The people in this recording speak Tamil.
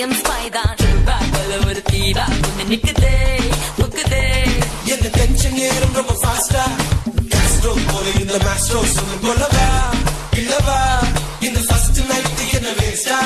ஏஎம் ஸ்பை தான் ட்ரூவா போல நிக்குதே முக்குதே என்ன டென்ஷன் ஏறும் ரொம்ப ஃபாஸ்டா கேஸ்ட்ரோ போல இந்த மேஸ்ட்ரோ சொல்லு இல்லவா? இந்த ஃபர்ஸ்ட் நைட் என்ன வேஸ்டா